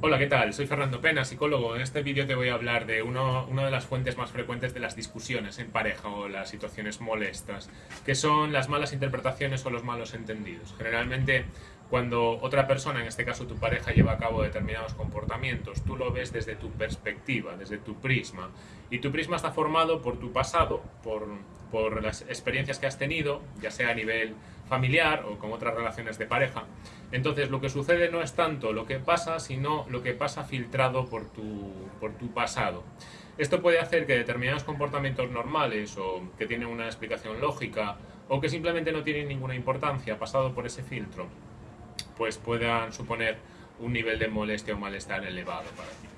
Hola, ¿qué tal? Soy Fernando Pena, psicólogo. En este vídeo te voy a hablar de uno, una de las fuentes más frecuentes de las discusiones en pareja o las situaciones molestas, que son las malas interpretaciones o los malos entendidos. Generalmente, cuando otra persona, en este caso tu pareja, lleva a cabo determinados comportamientos, tú lo ves desde tu perspectiva, desde tu prisma. Y tu prisma está formado por tu pasado, por, por las experiencias que has tenido, ya sea a nivel familiar o con otras relaciones de pareja. Entonces lo que sucede no es tanto lo que pasa, sino lo que pasa filtrado por tu, por tu pasado. Esto puede hacer que determinados comportamientos normales o que tienen una explicación lógica o que simplemente no tienen ninguna importancia pasado por ese filtro, pues puedan suponer un nivel de molestia o malestar elevado para ti.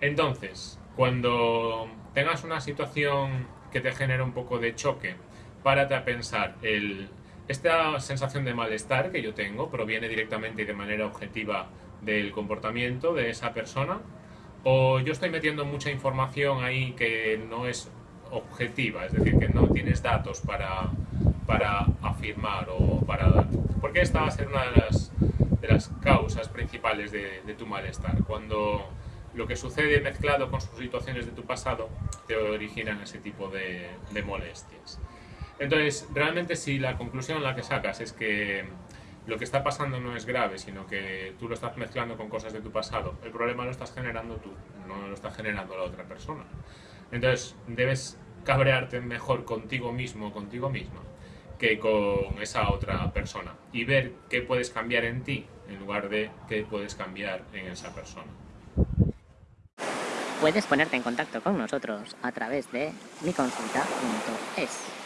Entonces, cuando tengas una situación que te genere un poco de choque, párate a pensar el esta sensación de malestar que yo tengo proviene directamente y de manera objetiva del comportamiento de esa persona o yo estoy metiendo mucha información ahí que no es objetiva, es decir, que no tienes datos para, para afirmar o para dar. Porque esta va a ser una de las, de las causas principales de, tu malestar. Cuando lo que sucede mezclado con sus situaciones de tu pasado te originan ese tipo de, de molestias. Entonces, realmente si la conclusión la que sacas es que lo que está pasando no es grave, sino que tú lo estás mezclando con cosas de tu pasado, el problema lo estás generando tú, no lo está generando la otra persona. Entonces, debes cabrearte mejor contigo mismo contigo misma que con esa otra persona y ver qué puedes cambiar en ti en lugar de qué puedes cambiar en esa persona. Puedes ponerte en contacto con nosotros a través de miconsulta.es.